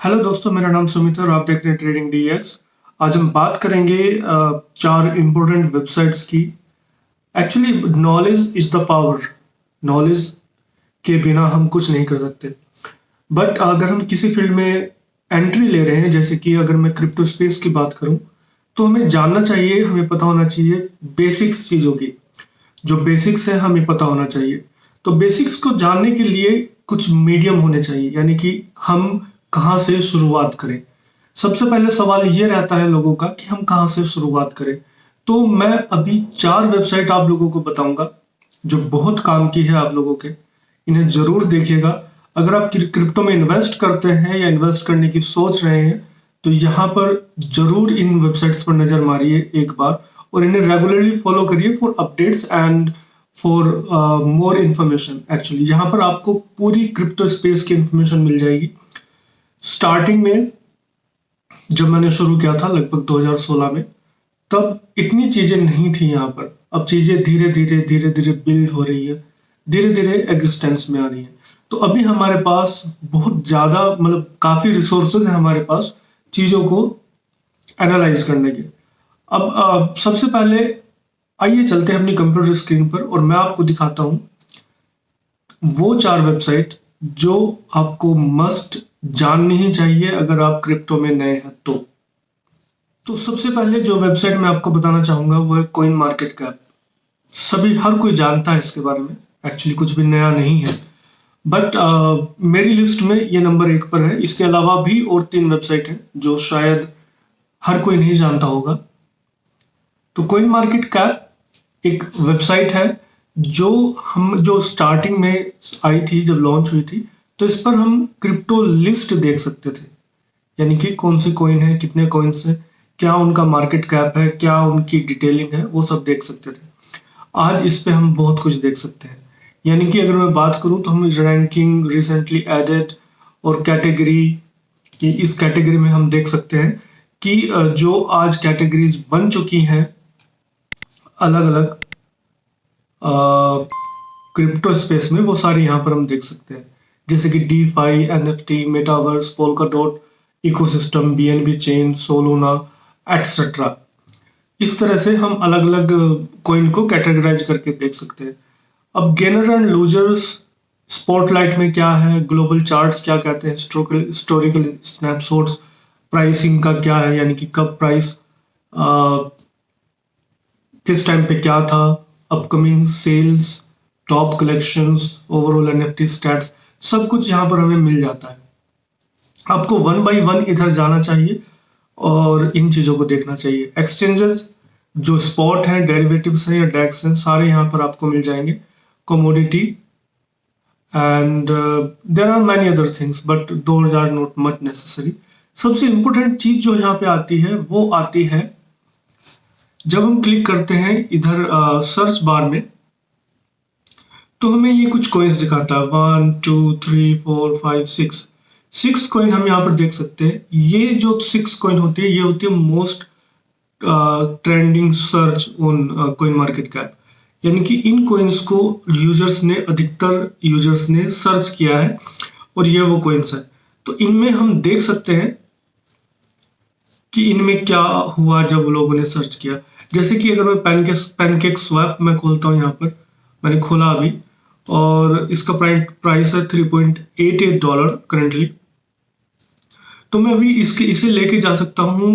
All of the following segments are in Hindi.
हेलो दोस्तों, मेरा नाम सुमित है और आप देख रहे हैं ट्रेडिंग डीएक्स आज हम बात करेंगे चार इंपॉर्टेंट वेबसाइट्स की। Actually knowledge is the power knowledge के बिना हम कुछ नहीं कर सकते। बट अगर हम किसी फ़ील्ड में एंट्री ले रहे हैं, जैसे कि अगर मैं क्रिप्टो स्पेस की बात करूँ तो हमें जानना चाहिए, हमें पता होना चाहिए बेसिक्स चीज़ों की। जो बेसिक्स है, हमें पता होना चाहिए। तो बेसिक्स को जानने के लिए कुछ मीडियम होने चाहिए, यानी कि हम कहाँ से शुरुआत करें? सबसे पहले सवाल ये रहता है लोगों का कि हम कहाँ से शुरुआत करें? तो मैं अभी चार वेबसाइट आप लोगों को बताऊँगा, जो बहुत काम की है आप लोगों के। इन्हें ज़रूर देखिएगा। अगर आप क्रिप्टो में इन्वेस्ट करते हैं या इन्वेस्ट करने की सोच रहे हैं तो यहाँ पर ज़रूर इन वेबसाइट्स पर नज़र मारिए एक बार और इन्हें रेगुलरली फॉलो करिए for updates and for more information actually यहाँ पर आपको पूरी क्रिप्टो स्पेस की इन्फॉर्मेशन मिल जाएगी। स्टार्टिंग में जब मैंने शुरू किया था लगभग 2016 में तब इतनी चीज़ें नहीं थी यहाँ पर। अब चीज़ें धीरे धीरे धीरे धीरे बिल्ड हो रही है। धीरे धीरे एग्जिस्टेंस में आ रही है। तो अभी हमारे पास बहुत ज़्यादा मतलब काफ़ी रिसोर्सेज है हमारे पास चीज़ों को एनालाइज करने के। अब अ, सबसे पहले आइए चलते हैं अपनी कंप्यूटर स्क्रीन पर और मैं आपको दिखाता हूँ वो चार वेबसाइट जो आपको मस्ट जाननी ही चाहिए अगर आप क्रिप्टो में नए हैं तो। तो सबसे पहले जो वेबसाइट मैं आपको बताना चाहूँगा वो है कोइन मार्केट कैप सभी हर कोई जानता है इसके बारे में। एक्चुअली कुछ भी नया नहीं है। बट uh, मेरी लिस्ट में ये नंबर एक पर है। इसके अलावा भी और तीन वेबसाइट हैं जो शायद हर कोई नहीं जानता होगा। तो कोइन मार्केट कैप एक वेबसाइट है जो हम जो स्टार्टिंग में आई थी जब लॉन्च हुई थी तो इस पर हम क्रिप्टो लिस्ट देख सकते थे। यानी कि कौन सी कॉइन है, कितने कॉइन्स है, क्या उनका मार्केट कैप है, क्या उनकी डिटेलिंग है, वो सब देख सकते थे। आज इस पे हम बहुत कुछ देख सकते हैं। यानी कि अगर मैं बात करूँ तो हम रैंकिंग रिसेंटली एडेड और कैटेगरी इस कैटेगरी में हम देख सकते हैं कि जो आज कैटेगरीज बन चुकी हैं अलग अलग क्रिप्टो स्पेस में, वो सारी यहाँ पर हम देख सकते हैं। जैसे कि DeFi N F T metaverse Polkadot ecosystem B N B chain Solana etcetera इस तरह से हम अलग अलग कॉइन को कैटेगराइज करके देख सकते हैं। अब गेनर एंड लूजर्स स्पॉटलाइट में क्या है? ग्लोबल चार्ट्स क्या कहते हैं? हिस्टोरिकल स्नैपशॉट्स प्राइसिंग का क्या है? यानी कि कब प्राइस आ, किस टाइम पे क्या था? Upcoming sales top collections overall NFT stats सब कुछ यहाँ पर हमें मिल जाता है। आपको वन बाई वन इधर जाना चाहिए और इन चीज़ों को देखना चाहिए। एक्सचेंजेस जो स्पॉट हैं डेरिवेटिव्स हैं या डेक्स हैं सारे यहाँ पर आपको मिल जाएँगे। Commodity and there are many other things but those are not much necessary सबसे इम्पोर्टेंट चीज़ जो यहाँ पे आती है वो आती है जब हम क्लिक करते हैं इधर सर्च uh, बार में तो हमें ये कुछ कॉइन्स दिखाता है। One two three four five six six coin हम यहाँ पर देख सकते हैं। ये जो सिक्स कॉइन होती है, ये होती है most trending search on coin market cap यानी कि इन कॉइन्स को यूज़र्स ने, अधिकतर यूज़र्स ने सर्च किया है और ये वो कॉइन्स है। तो इनमें हम देख सकते हैं कि इनमें क्या हुआ जब लोगों ने सर्च किया। जैसे कि अगर मैं पैनकेक पैनकेक स्वैप मैं खोलता हूँ यहाँ पर, मैंने खोला अभी। और इसका प्राइस है three point eight eight dollar currently तो मैं अभी इसके इसे लेके जा सकता हूँ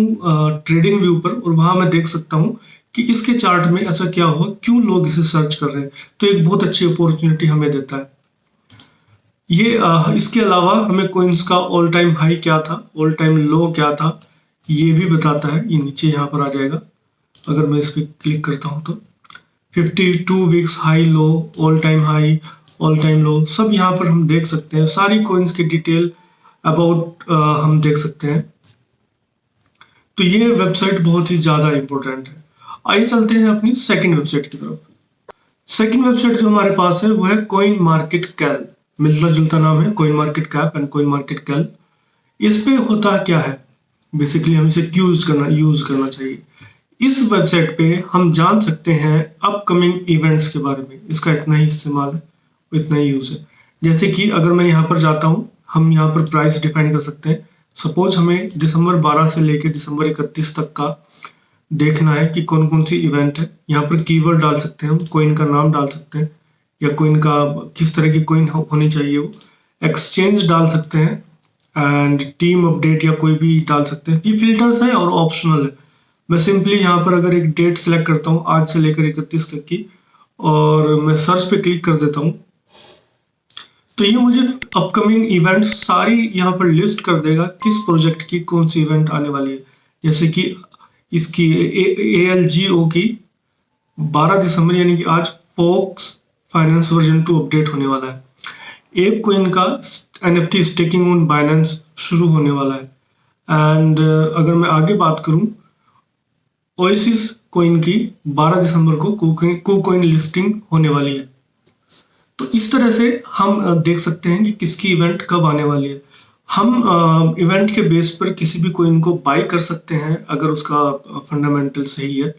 ट्रेडिंग व्यू पर और वहाँ मैं देख सकता हूँ कि इसके चार्ट में ऐसा क्या हुआ क्यों लोग इसे सर्च कर रहे हैं। तो एक बहुत अच्छी अपॉर्चुनिटी हमें देता है। ये आ, इसके अलावा हमें कोइंस का ऑल टाइम हाई क्या था ऑल टाइम लो क्या था ये भी बताता है। ये नीचे यहाँ पर आ जाएगा अगर मैं इस पर क्लिक करता हूँ तो। 52 weeks high low all time high all time low सब यहाँ पर हम देख सकते हैं। सारी कोइंस की डिटेल अबाउट हम देख सकते हैं। तो ये वेबसाइट बहुत ही ज़्यादा इंपॉर्टेंट है। आइए चलते हैं अपनी सेकंड वेबसाइट की तरफ़। सेकंड वेबसाइट जो हमारे पास है, वो है कोइन मार्केट कैल मिलता जुलता नाम है coin market cap and coin market cal इस पे होता क्या है? बेसिकली हम इसे यूज़ करना यूज़ करना चाहिए। इस वेबसाइट पे हम जान सकते हैं अपकमिंग इवेंट्स के बारे में। इसका इतना ही इस्तेमाल है इतना ही यूज़ है। जैसे कि अगर मैं यहाँ पर जाता हूँ, हम यहाँ पर प्राइस डिफाइन कर सकते हैं। सपोज़ हमें दिसंबर 12 से लेकर दिसंबर 31 तक का देखना है कि कौन कौन सी इवेंट है। यहाँ पर कीवर्ड डाल सकते हैं हम कोइन का नाम डाल सकते हैं, या कोइन का किस तरह की कोइन होनी चाहिए वो। एक्सचेंज डाल सकते हैं एंड टीम अपडेट या कोई भी डाल सकते हैं। ये फिल्टर्स है और ऑप्शनल है। मैं सिंपली यहाँ पर अगर एक डेट सेलेक्ट करता हूँ आज से लेकर इकतीस तक की और मैं सर्च पे क्लिक कर देता हूँ तो ये मुझे अपकमिंग इवेंट सारी यहाँ पर लिस्ट कर देगा किस प्रोजेक्ट की कौन सी इवेंट आने वाली है। जैसे कि इसकी ए एल जी ओ की 12 दिसंबर यानी कि आज Fox finance version two update होने वाला है। एप कोइन का N F T staking on Binance शुरू होने वाला है। एंड uh, अगर मैं आगे बात करूँ ओएसिस कोइन की 12 दिसंबर को कू कोइन लिस्टिंग होने वाली है। तो इस तरह से हम देख सकते हैं कि किसकी इवेंट कब आने वाली है। हम इवेंट के बेस पर किसी भी कोइन को बाय कर सकते हैं, अगर उसका फंडामेंटल सही है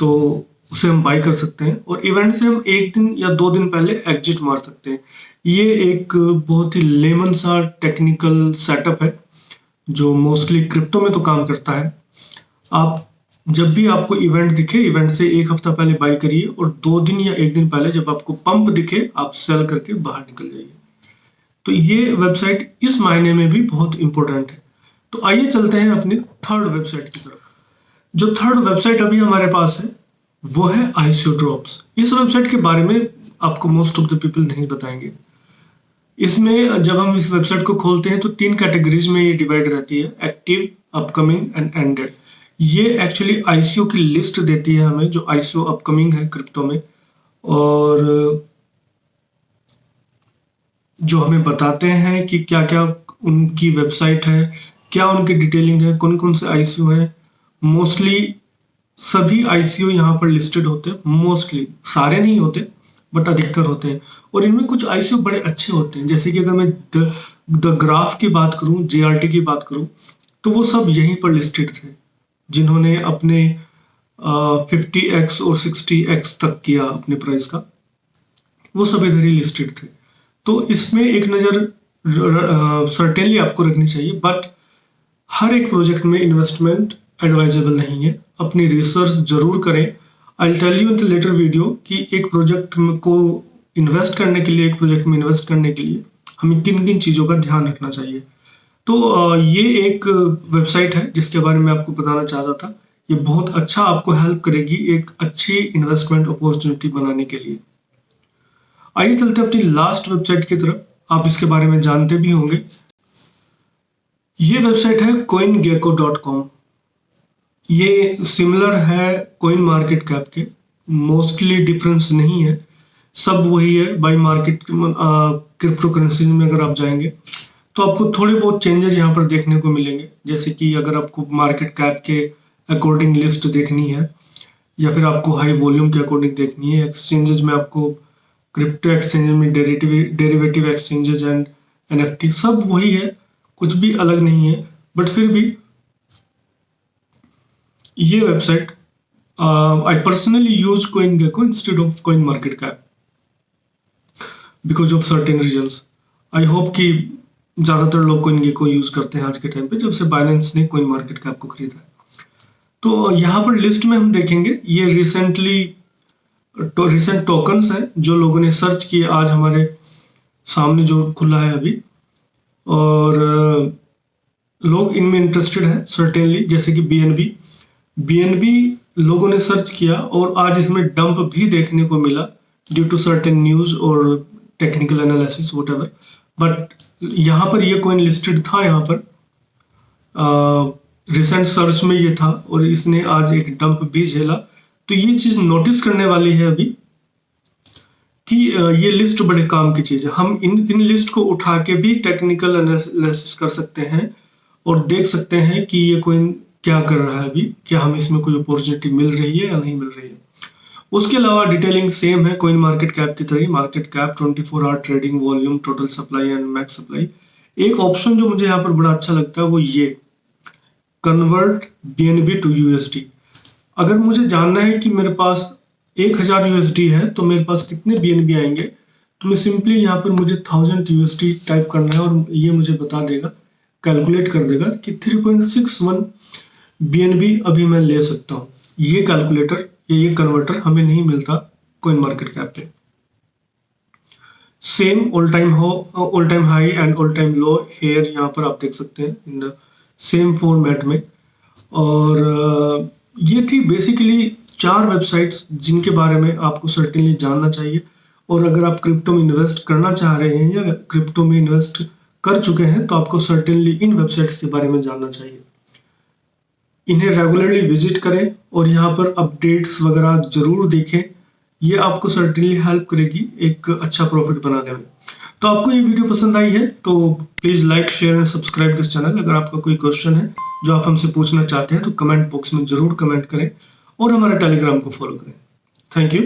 तो उसे हम बाय कर सकते हैं। और इवेंट से हम एक दिन या दो दिन पहले एग्जिट मार सकते हैं। ये एक बहुत ही लेमन सा टेक्निकल सेटअप है, जो मोस्टली क्रिप्टो में तो काम करता है। आप जब भी आपको इवेंट दिखे इवेंट से एक हफ़्ता पहले बाई करिए और दो दिन या एक दिन पहले जब आपको पंप दिखे, आप सेल करके बाहर निकल जाइए। तो ये वेबसाइट इस मायने में भी बहुत इंपॉर्टेंट है। तो आइए चलते हैं अपनी थर्ड वेबसाइट की तरफ़। जो थर्ड वेबसाइट अभी हमारे पास है, वो है आईसीओ ड्रॉप्स इस वेबसाइट के बारे में आपको मोस्ट ऑफ़ द पीपल नहीं बताएँगे। इसमें जब हम इस वेबसाइट को खोलते हैं तो तीन कैटेगरीज में ये डिवाइड रहती है एक्टिव अपकमिंग एंड एंडेड ये एक्चुअली आईसीओ की लिस्ट देती है हमें जो आईसीओ अपकमिंग है क्रिप्टो में और जो हमें बताते हैं कि क्या क्या उनकी वेबसाइट है क्या उनकी डिटेलिंग है कौन कौन से आईसीओ है। मोस्टली सभी आईसीओ यहाँ पर लिस्टेड होते हैं मोस्टली सारे नहीं होते बट अधिकतर होते हैं। और इनमें कुछ आईसीओ बड़े अच्छे होते हैं जैसे कि अगर मैं द, द ग्राफ की बात करूँ जीआरटी की बात करूँ तो वो सब यहीं पर लिस्टेड थे। जिन्होंने अपने फिफ्टी एक्स और सिक्सटी एक्स तक किया अपने प्राइस का, वो सब इधर ही लिस्टेड थे। तो इसमें एक नज़र सर्टेनली आपको रखनी चाहिए बट हर एक प्रोजेक्ट में इन्वेस्टमेंट एडवाइजेबल नहीं है। अपनी रिसर्च ज़रूर करें। I tell you in the later video कि एक प्रोजेक्ट को इन्वेस्ट करने के लिए, एक प्रोजेक्ट में इन्वेस्ट करने के लिए हमें किन किन चीज़ों का ध्यान रखना चाहिए। तो ये एक वेबसाइट है, जिसके बारे में आपको बताना चाहता था। ये बहुत अच्छा आपको हेल्प करेगी एक अच्छी इन्वेस्टमेंट अपॉर्चुनिटी बनाने के लिए। आइए चलते अपनी लास्ट वेबसाइट की तरफ़। आप इसके बारे में जानते भी होंगे। ये वेबसाइट है कोइन गेको डॉट कॉम ये सिमिलर है कोइन मार्केट कैप के। मोस्टली डिफरेंस नहीं है। सब वही है बाई मार्केट क्रिप्टो करेंसी में अगर आप जाएँगे। तो आपको थोड़े बहुत चेंजेस यहाँ पर देखने को मिलेंगे। जैसे कि अगर आपको मार्केट कैप के अकॉर्डिंग लिस्ट देखनी है, या फिर आपको हाई वॉल्यूम के अकॉर्डिंग देखनी है एक्सचेंजेस में आपको क्रिप्टो एक्सचेंज में डेरिवेटिव एक्सचेंजेस एंड एनएफटी सब वही है, कुछ भी अलग नहीं है बट फिर भी ये website I personally use coin gecko instead of coin market cap because of certain reason I hope कि ज़्यादातर लोग कोइन को यूज़ करते हैं आज के टाइम पे, जब से बाइनेंस ने कोइन मार्केट कैप को खरीदा है। तो यहाँ पर लिस्ट में हम देखेंगे, ये रिसेंटली तो रिसेंट टोकन्स हैं, जो लोगों ने सर्च किए आज हमारे सामने जो खुला है अभी। और लोग इनमें इंटरेस्टेड हैं सर्टेनली जैसे कि बी बी लोगों ने सर्च किया और आज इसमें डंप भी देखने को मिला ड्यू टू सर्टेन न्यूज़ और टेक्निकल एनालिसिस वट बट यहाँ पर ये कोइन लिस्टेड था यहाँ पर। रिसेंट सर्च में ये था और इसने आज एक डंप भी झेला तो ये चीज़ नोटिस करने वाली है अभी कि ये लिस्ट बड़े काम की चीज़ है। हम इन इन लिस्ट को उठा के भी टेक्निकल एनालिसिस कर सकते हैं और देख सकते हैं कि ये कोइन क्या कर रहा है अभी। क्या हमें इसमें कोई अपॉर्चुनिटी मिल रही है या नहीं मिल रही है। उसके अलावा डिटेलिंग सेम है कोइन मार्केट कैप की तरह market cap 24 hour trading volume total supply and max supply एक ऑप्शन जो मुझे यहाँ पर बड़ा अच्छा लगता है वो ये कन्वर्ट बीएनबी टू यूएसडी अगर मुझे जानना है कि मेरे पास एक हज़ार यूएसडी है तो मेरे पास कितने बीएनबी आएँगे? तो मैं सिंपली यहाँ पर मुझे थाउज़ेंड यूएसडी टाइप करना है और ये मुझे बता देगा कैलकुलेट कर देगा कि 3.61 बीएनबी अभी मैं ले सकता हूँ। ये कैलकुलेटर या ये कन्वर्टर हमें नहीं मिलता कोइन मार्केट कैप पे। Same all time low all time high and all time low here यहाँ पर आप देख सकते हैं इन द सेम फॉर्मेट में। और ये थी बेसिकली चार वेबसाइट्स जिनके बारे में आपको सर्टेनली जानना चाहिए। और अगर आप क्रिप्टो में इन्वेस्ट करना चाह रहे हैं या क्रिप्टो में इन्वेस्ट कर चुके हैं तो आपको सर्टेनली इन वेबसाइट्स के बारे में जानना चाहिए। इन्हें रेगुलरली विज़िट करें और यहाँ पर अपडेट्स वगैरह ज़रूर देखें। ये आपको सर्टेनली हेल्प करेगी एक अच्छा प्रॉफिट बनाने में। तो आपको ये वीडियो पसंद आई है तो please like share and subscribe this channel अगर आपका कोई क्वेश्चन है जो आप हमसे पूछना चाहते हैं तो कमेंट बॉक्स में ज़रूर कमेंट करें और हमारे टेलीग्राम को फॉलो करें। Thank you